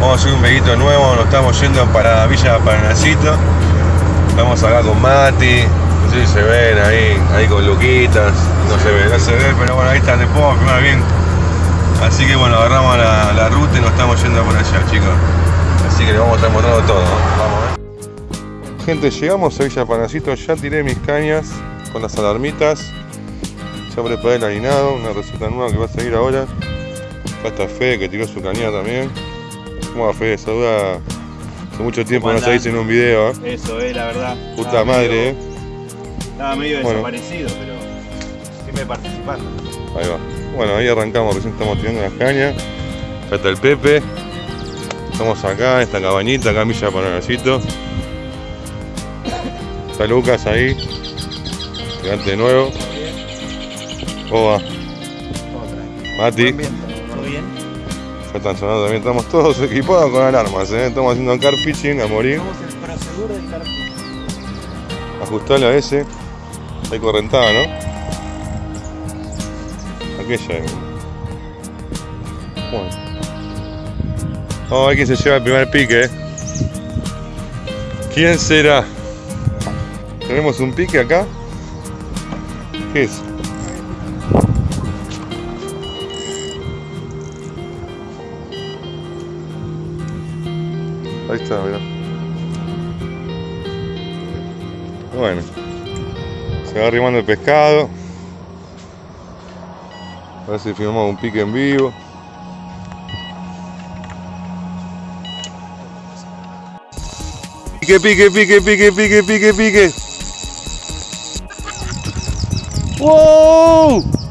Vamos a hacer un videito nuevo, nos estamos yendo para Villa Paranacito. Estamos acá con Mati, no sé si se ven ahí, ahí con Luquitas, no se ve, no se ve, pero bueno, ahí están, vamos a filmar bien. Así que bueno, agarramos la, la ruta y nos estamos yendo por allá, chicos. Así que les vamos a estar mostrando todo, ¿no? Vamos a ver. Gente, llegamos a Villa Panacito, ya tiré mis cañas con las alarmitas. Ya preparé el harinado, una receta nueva que va a seguir ahora. Acá está Fede que tiró su cañada también. ¿Cómo va Fede? Saluda. Hace mucho tiempo no se dice en un video, ¿eh? Eso, eh, la verdad. Puta Estaba madre, medio- ¿eh? Estaba medio Bueno. desaparecido, pero siempre participando. Ahí va. Bueno, ahí arrancamos, recién estamos tirando las cañas. Acá está el Pepe. Estamos acá, en esta cabañita, acá en Villa Panacito. Está Lucas ahí. Gigante de nuevo. Oba, Mati. Ya están sonando también, estamos todos equipados con alarmas, ¿eh? estamos haciendo car pitching a morir, Somos el del a ese, hay correntada, ¿no? Aquella es. Bueno. Vamos a ver quién se lleva el primer pique, ¿eh? ¿Quién será? ¿Tenemos un pique acá? ¿Qué es? Bueno. Se va arrimando el pescado. A ver si filmamos un pique en vivo. Pique, pique, pique, pique, pique, pique, pique. ¡Wow!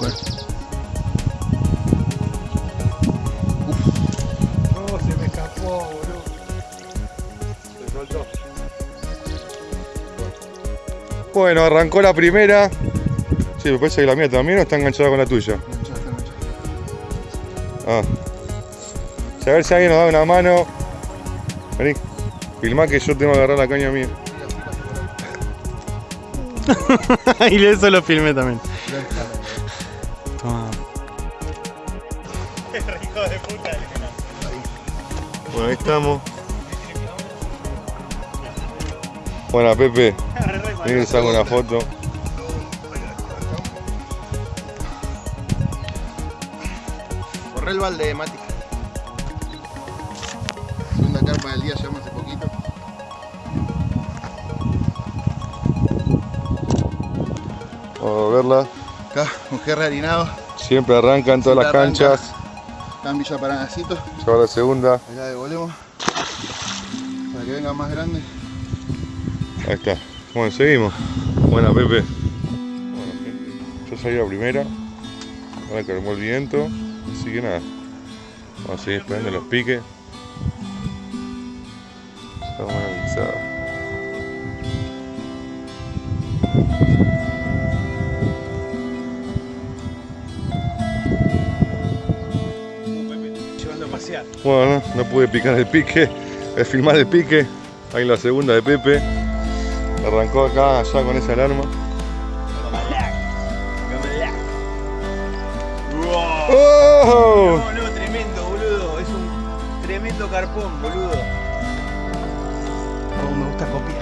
No, se me escapó, boludo. Se soltó. Bueno, arrancó la primera. Sí, me parece que la mía también o está enganchada con la tuya. Ah. A ver si alguien nos da una mano. Vení. Filmá que yo tengo que agarrar la caña mía. y eso lo filmé también. Bueno, ahí estamos. Bueno, Pepe, vení que saco una foto. Corre el balde, Mati. Segunda carpa del día, llevamos hace poquito. Vamos a verla. Acá, un jerry harinado. Siempre arrancan todas las arranca. Acá en Villa Paranacito. Lleva la segunda. Acá devolvemos. Para que venga más grande. Ahí está. Bueno, seguimos. Buena, Pepe. Bueno, gente, yo salí la primera. Ahora calmó el viento. Así que nada. Vamos a seguir esperando los piques. Bueno, no pude picar el pique, eh, filmar el pique. Ahí la segunda de Pepe. Arrancó acá, allá con esa alarma. ¡Oh! No, no, tremendo, boludo. Es un tremendo carpón, boludo. Oh, me gusta copiar.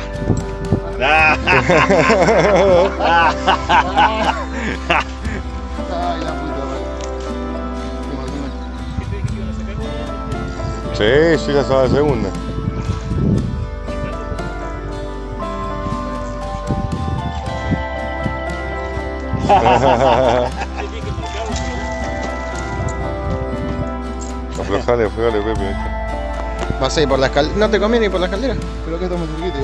Sí, sí, la estaba la segunda. Aflojale, aflojale, Pepe. Vas a ir por la escalera. No te conviene ir por la escalera. Pero acá estamos cerquita.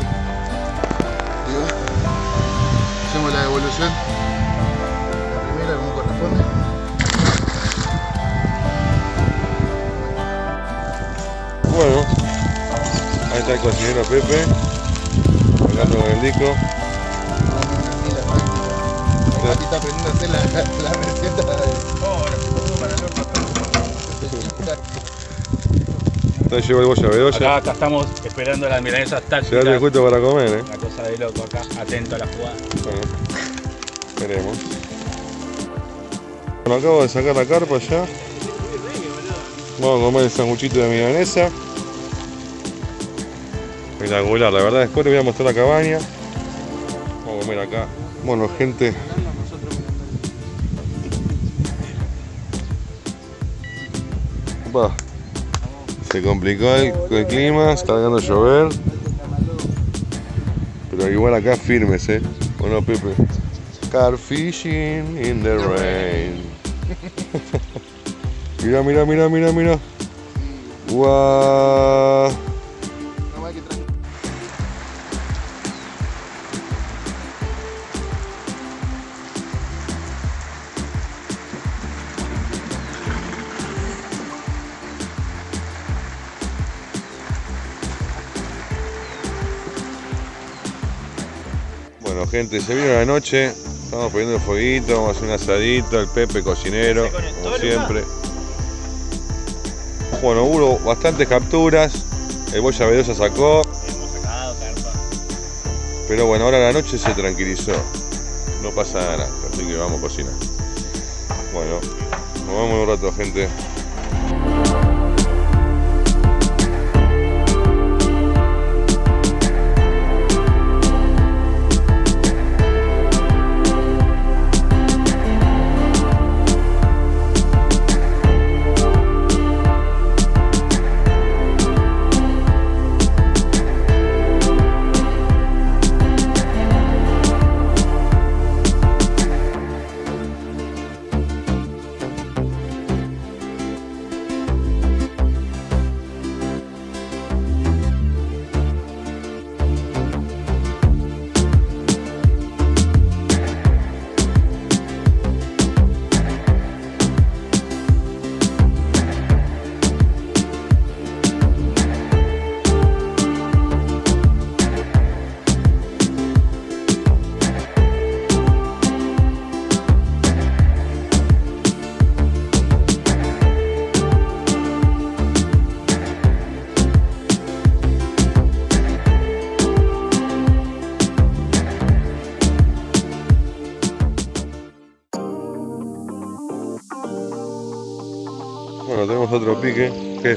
Va. Hacemos la devolución. Bueno, ahí está el cocinero Pepe, hablando con el disco. Mati está aprendiendo a hacer la, la receta de... Está llevo el boya Acá, bedoya. acá estamos esperando las milanesas Se da el tácticas. justo para comer, eh. Una cosa de loco acá, atento a la jugada. Bueno, veremos. Bueno, acabo de sacar la carpa ya. Vamos a comer el sanguchito de milanesa. La verdad. Después les voy a mostrar la cabaña. Vamos a comer acá. Bueno, gente. Se complicó el, clima, está dejando llover. Pero igual acá firmes, eh. Bueno, Pepe. Car fishing in the rain. mira, mira, mira, mira, mira. Guau. Bueno, gente, se vino la noche. Estamos poniendo el fueguito, vamos a hacer un asadito. El Pepe cocinero, como siempre. Bueno, hubo bastantes capturas. El Boya Bedoya sacó. Hemos sacado carpa. Pero bueno, ahora la noche se tranquilizó. No pasa nada, así que vamos a cocinar. Bueno, nos vemos un rato, gente. Otro pique. ¿Qué?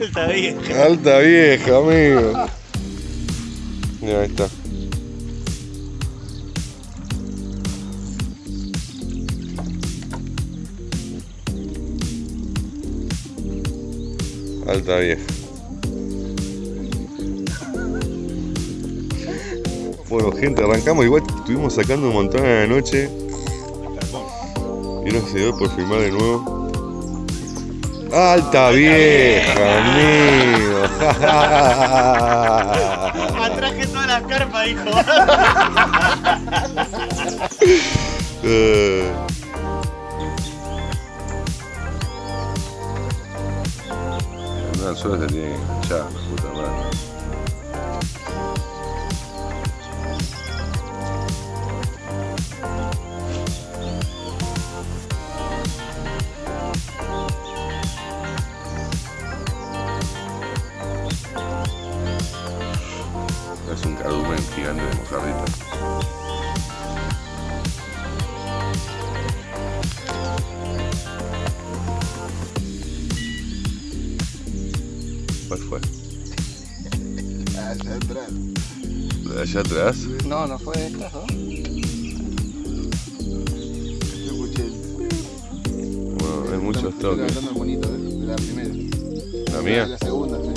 Está bien. Alta vieja, amigo. Mira, ahí está. Alta vieja. Bueno, gente, arrancamos. Igual estuvimos sacando un montón a la noche. Y no se dio por filmar de nuevo. Alta vieja, amigo. Atraje toda la carpa, hijo. Eh. El anzuelo se tiene que la puta ¿De allá atrás? No, no fue esta, ¿no? Yo escuché el... Bueno, hay muchos Estoy toques. levantando el monito de, la primera. ¿La mía? La segunda, sí.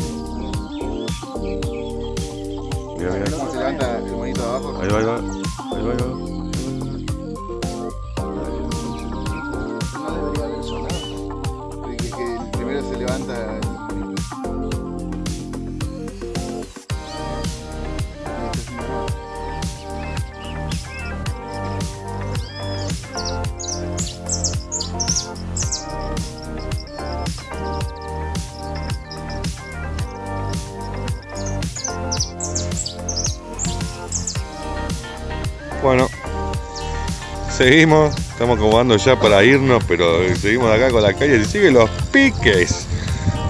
Mira, mira. ¿Cómo se levanta el monito de abajo? Ahí va, ahí va. Ahí va, ahí va. Seguimos, estamos acomodando ya para irnos, pero seguimos acá con la calle y siguen los piques.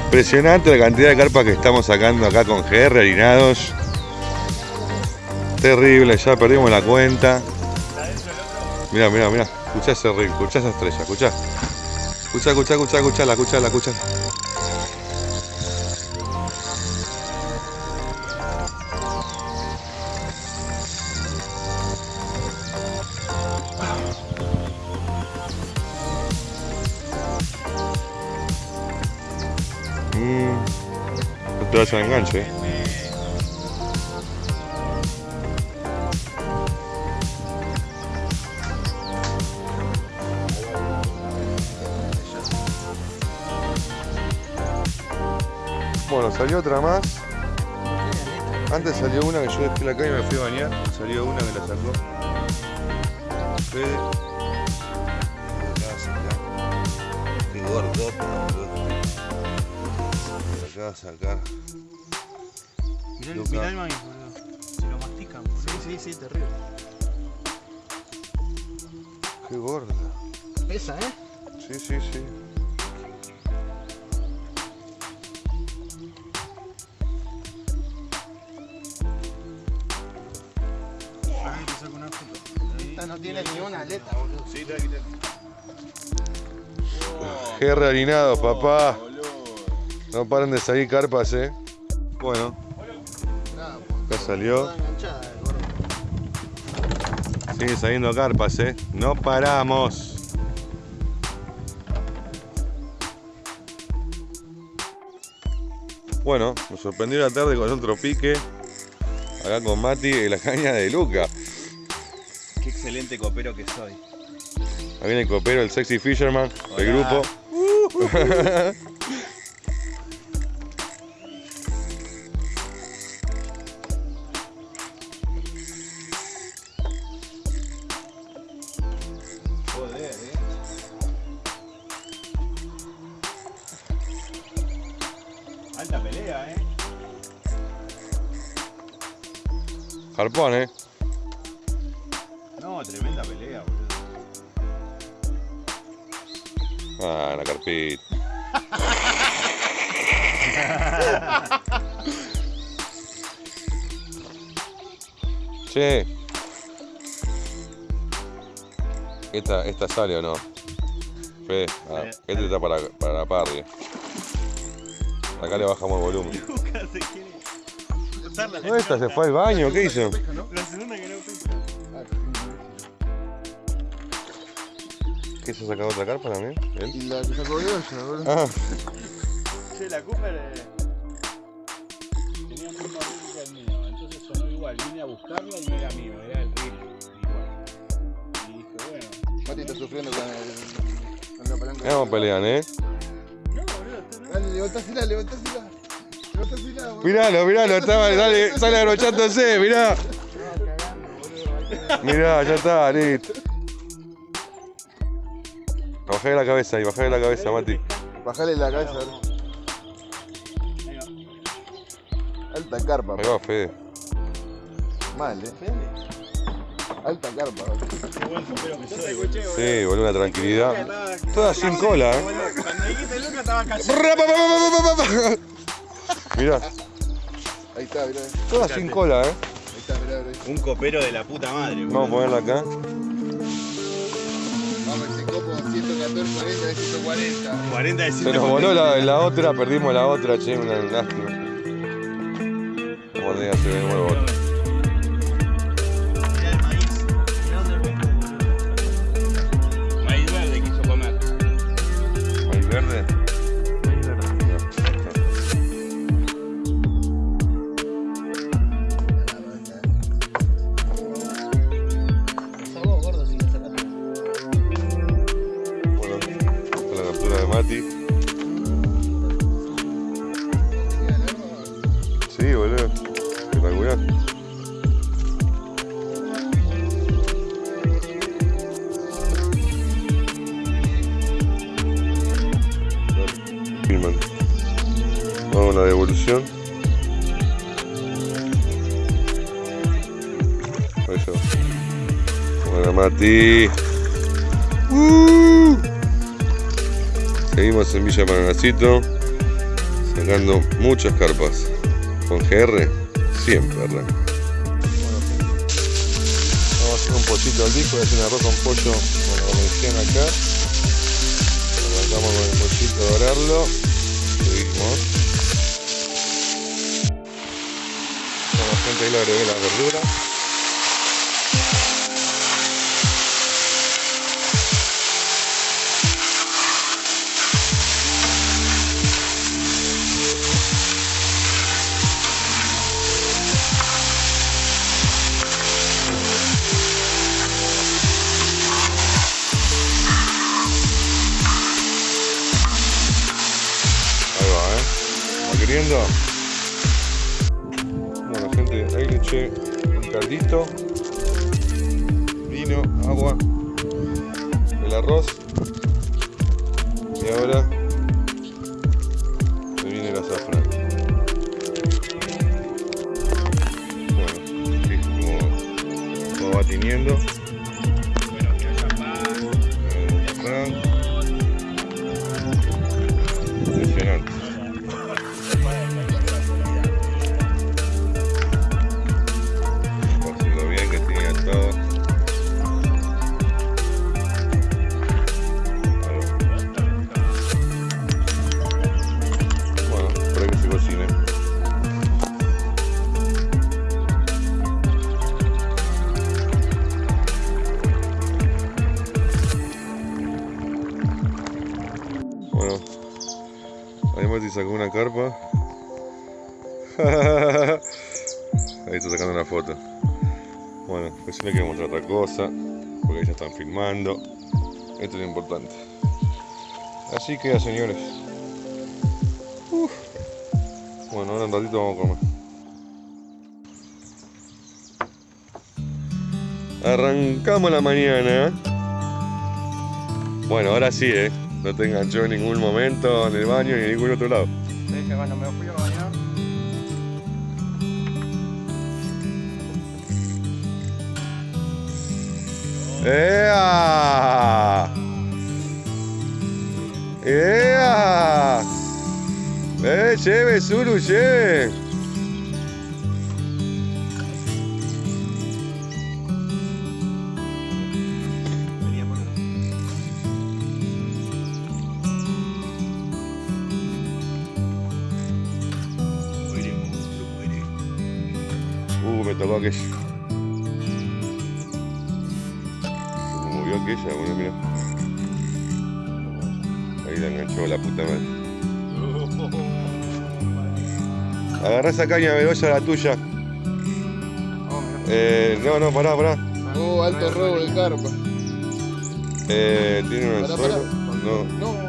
Impresionante la cantidad de carpas que estamos sacando acá con GR harinados. Terrible, ya perdimos la cuenta. Mira, mira, mira. Escuchá ese ring, escuchá esa estrella, escuchá. Escuchá, escuchá, escuchá, escuchá, la escuchá, la escuchá. Al enganche. Bueno, salió otra más. Antes salió una que yo dejé la calle y me fui a bañar. Salió una que la sacó. De sacar. Mirá el, mirá el maíz, boludo. Se lo mastican, boludo. Sí, sí, sí, terrible. Qué gorda. Esa, ¿eh? Sí, sí, sí. A ver, te saco una foto. Ahí. Esta no tiene ni una aleta, boludo. Sí, tranqui. GR harinado, papá. No paren de salir carpas, eh. Bueno, acá salió. Sigue saliendo carpas, eh. No paramos. Bueno, nos sorprendió la tarde con otro pique. Acá con Mati y la caña de Luca. Qué excelente copero que soy. Ahí viene el copero, el sexy fisherman del grupo. Eh. No, tremenda pelea, boludo. Ah, la carpita. Che. ¿Esta, ¿Esta sale o no? Fede, ah, Sí. este está para, para la parry. Acá le bajamos el volumen. Usarla, No, esta se fue al baño, ¿qué hizo? La segunda que no. ¿Qué se ha sacado otra carpa también? ¿Él? Y la que sacó yo, ya, boludo. Ah, Che, la Cooper eh, tenía el mismo reel que el mío, entonces sonó igual. Vine a buscarla y no era mío, era el reel. Igual. Y dije, bueno, Mati está sufriendo con, el, con la palanca. cómo pelean, eh. no, boludo, no. Dale, levantásela, levantásela. Boludo. Miralo, miralo, estaba, dale, sale abrochándose, mirá. Mirá, ya está, listo. Bajale la cabeza ahí, bajale la cabeza, Mati. Bajale la cabeza. Alta carpa, Ahí va, Fede. mal, eh. Alta carpa. Qué buen que soy. Sí, boludo, una tranquilidad. Estaba- Toda sin cola, eh. Cuando dijiste Lucas estaba callado. Mirá, Ahí está, mirá. toda sin cola, eh. Ahí está, mirá, mirá. Un copero de la puta madre. Vamos a ponerla acá. Vamos, ese copo 114, 40 de 140. 40 de Se nos voló la, la otra, perdimos la otra, che, una lástima. De nuevo Filman. Vamos a la devolución. Eso. Bueno, Mati. Uh. Seguimos en Villa Paranacito sacando muchas carpas. Con GR siempre arranca. Vamos a hacer un pollito al disco, voy a hacer un arroz con pollo, bueno, como decían acá. Arrancamos con el pollito a dorarlo. Seguimos. Bueno, gente, ahí le agregué la verdura. Agua, el arroz una carpa. Ahí está sacando una foto. Bueno, pues yo le quiero mostrar otra cosa, porque ahí ya están filmando. Esto es lo importante. Así queda, señores. Bueno, ahora un ratito vamos a comer. Arrancamos la mañana. Bueno, ahora sí, ¿eh? No te enganchó en ningún momento en el baño ni en ningún otro lado. Dije, bueno, me fui a bañar. ¡Ea! ¡Ea! ¡Eh, lleve, Zulu, lleve! Uh, me tocó Se me movió aquella, bueno, mira. Ahí la enganchó la puta madre. Agarrá esa caña, Begoya, la tuya. Eh, no, no, pará, pará. Oh, alto robo de carpa. Eh, ¿Tiene un anzuelo? No.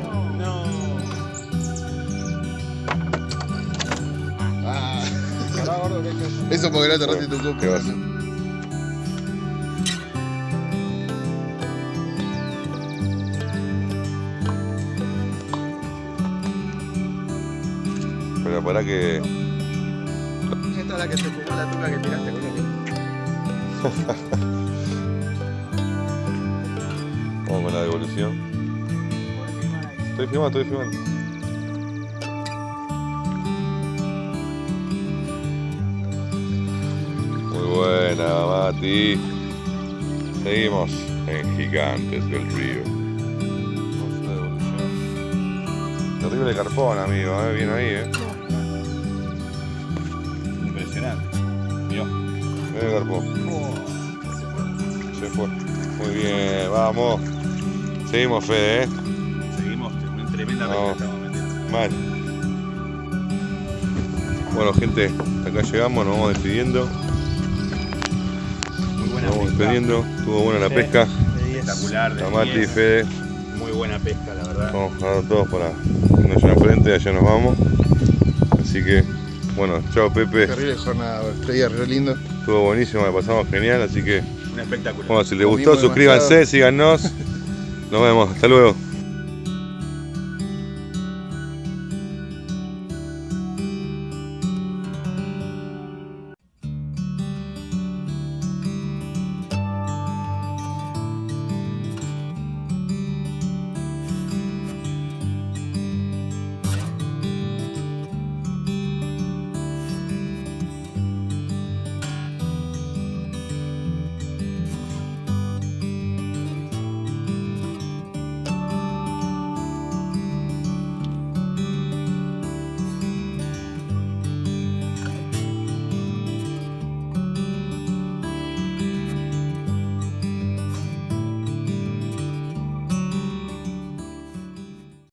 Eso porque no te rompiste tu coco. ¿Qué va a hacer? Pero para que. Esta es la que se fumó la tuca que tiraste con el Vamos con la devolución. Estoy filmando, estoy filmando. Seguimos en Gigantes del Río. Terrible carpón, amigo, eh, bien ahí, eh. Impresionante. Mirá. Bien carpón. Se fue. Muy bien, vamos. Seguimos, Fede, eh. Seguimos en tremenda No. estamos metiendo. Mal. Bueno, gente, hasta acá llegamos, nos vamos despidiendo. Estuvo buena la Sí. pesca. Espectacular. de A Mati, diez. Fede, Muy buena pesca, la verdad. vamos a dar todos para irnos allá enfrente, allá nos vamos. Así que, bueno, chao Pepe. Terrible jornada, estoy re lindo. Estuvo buenísimo, la pasamos genial, así que, Un espectáculo. bueno, si les gustó, suscríbanse, síganos. Nos vemos, hasta luego.